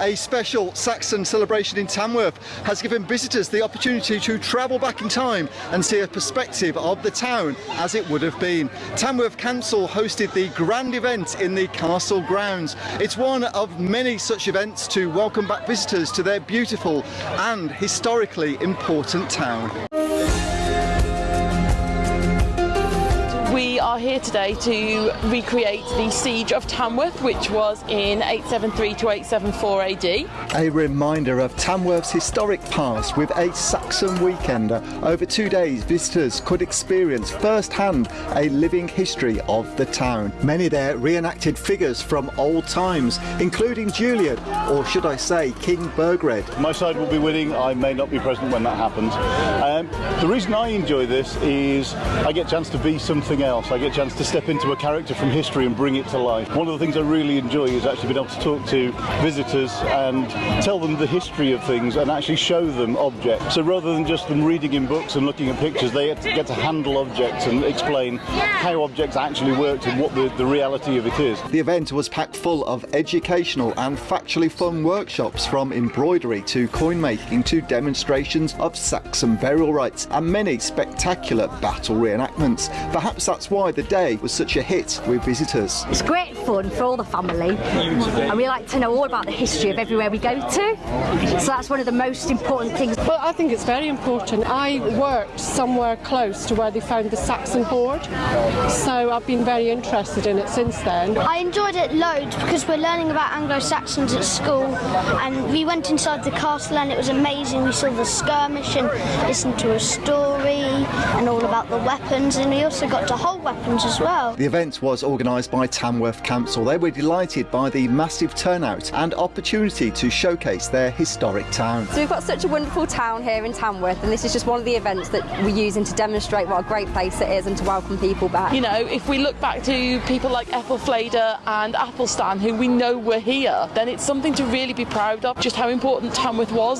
a special Saxon celebration in Tamworth has given visitors the opportunity to travel back in time and see a perspective of the town as it would have been. Tamworth Council hosted the grand event in the castle grounds. It's one of many such events to welcome back visitors to their beautiful and historically important town. We are here today to recreate the siege of Tamworth, which was in 873 to 874 AD. A reminder of Tamworth's historic past with a Saxon weekender. Over two days, visitors could experience firsthand a living history of the town. Many there reenacted figures from old times, including Julian, or should I say, King Burgred. My side will be winning. I may not be present when that happens. Um, the reason I enjoy this is I get a chance to be something else. I get a chance to step into a character from history and bring it to life. One of the things I really enjoy is actually being able to talk to visitors and tell them the history of things and actually show them objects. So rather than just them reading in books and looking at pictures, they get to handle objects and explain how objects actually worked and what the, the reality of it is. The event was packed full of educational and factually fun workshops from embroidery to coin making to demonstrations of Saxon burial rites and many spectacular battle reenactments. Perhaps that's why the day was such a hit with visitors. It's great fun for all the family and we like to know all about the history of everywhere we go to. So that's one of the most important things. Well, I think it's very important. I worked somewhere close to where they found the Saxon hoard, so I've been very interested in it since then. I enjoyed it loads because we're learning about Anglo-Saxons at school and we went inside the castle and it was amazing. We saw the skirmish and listened to a story and all about the weapons and we also got to hold weapons as well. The event was organised by Tamworth Council. They were delighted by the massive turnout and opportunity to showcase their historic town. So we've got such a wonderful town here in Tamworth and this is just one of the events that we're using to demonstrate what a great place it is and to welcome people back. You know, if we look back to people like Ethelfleda and Athelstan, who we know were here, then it's something to really be proud of, just how important Tamworth was